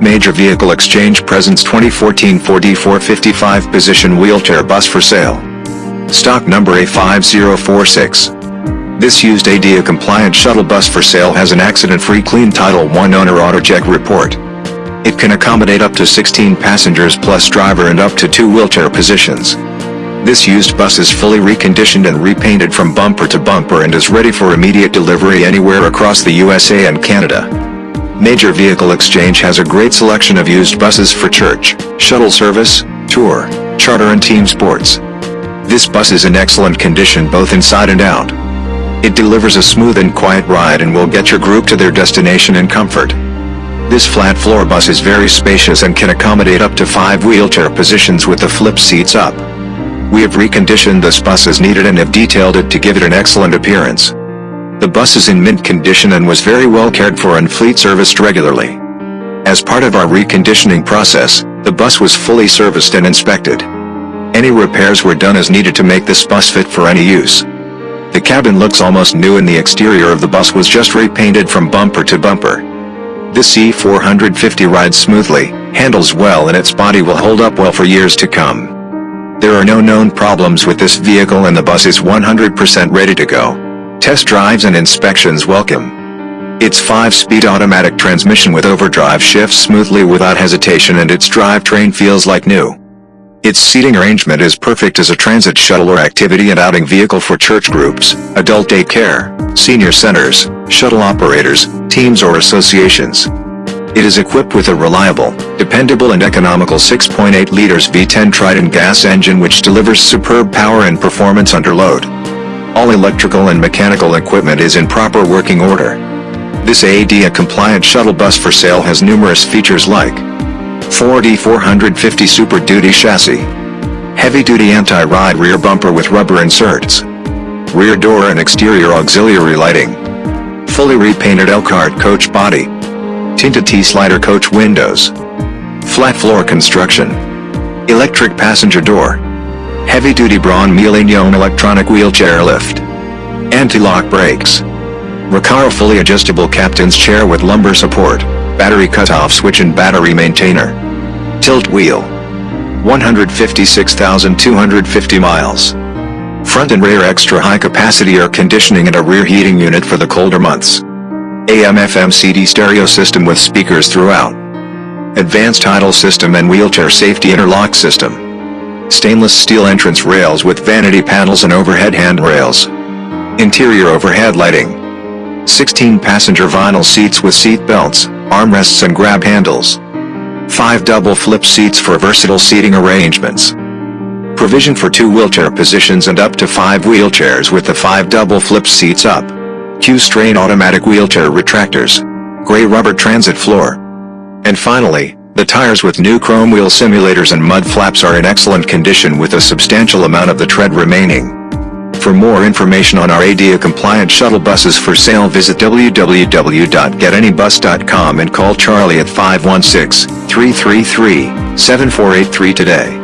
Major Vehicle Exchange presents 2014 Ford E450 5 position wheelchair bus for sale. Stock number A5046. This used ADA compliant shuttle bus for sale has an accident-free clean Title I owner AutoCheck report. It can accommodate up to 16 passengers plus driver and up to two wheelchair positions. This used bus is fully reconditioned and repainted from bumper to bumper and is ready for immediate delivery anywhere across the USA and Canada. Major Vehicle Exchange has a great selection of used buses for church, shuttle service, tour, charter and team sports. This bus is in excellent condition both inside and out. It delivers a smooth and quiet ride and will get your group to their destination in comfort. This flat floor bus is very spacious and can accommodate up to five wheelchair positions with the flip seats up. We have reconditioned this bus as needed and have detailed it to give it an excellent appearance. The bus is in mint condition and was very well cared for and fleet serviced regularly. As part of our reconditioning process, the bus was fully serviced and inspected. Any repairs were done as needed to make this bus fit for any use. The cabin looks almost new and the exterior of the bus was just repainted from bumper to bumper. This E450 rides smoothly, handles well and its body will hold up well for years to come. There are no known problems with this vehicle and the bus is 100% ready to go. Test drives and inspections welcome. Its 5-speed automatic transmission with overdrive shifts smoothly without hesitation and its drivetrain feels like new. Its seating arrangement is perfect as a transit shuttle or activity and outing vehicle for church groups, adult daycare, senior centers, shuttle operators, teams or associations. It is equipped with a reliable, dependable and economical 6.8 liters V10 Triton gas engine which delivers superb power and performance under load. All electrical and mechanical equipment is in proper working order. This ADA compliant shuttle bus for sale has numerous features like Ford E450 Super Duty chassis, heavy-duty anti-ride rear bumper with rubber inserts, rear door and exterior auxiliary lighting, fully repainted Elkhart coach body, tinted T-slider coach windows, flat floor construction, electric passenger door, heavy-duty Braun Miele electronic wheelchair lift, anti-lock brakes, Recaro fully adjustable captain's chair with lumbar support, battery cutoff switch and battery maintainer, tilt wheel, 156,250 miles, front and rear extra high capacity air conditioning and a rear heating unit for the colder months. AM-FM CD stereo system with speakers throughout. Advanced idle system and wheelchair safety interlock system. Stainless steel entrance rails with vanity panels and overhead handrails. Interior overhead lighting. 16 passenger vinyl seats with seat belts, armrests and grab handles. 5 double flip seats for versatile seating arrangements. Provision for 2 wheelchair positions and up to 5 wheelchairs with the 5 double flip seats up. Q'Straint automatic wheelchair retractors, gray rubber transit floor. And finally, the tires with new chrome wheel simulators and mud flaps are in excellent condition with a substantial amount of the tread remaining. For more information on our ADA compliant shuttle buses for sale visit www.getanybus.com and call Charlie at 516-333-7483 today.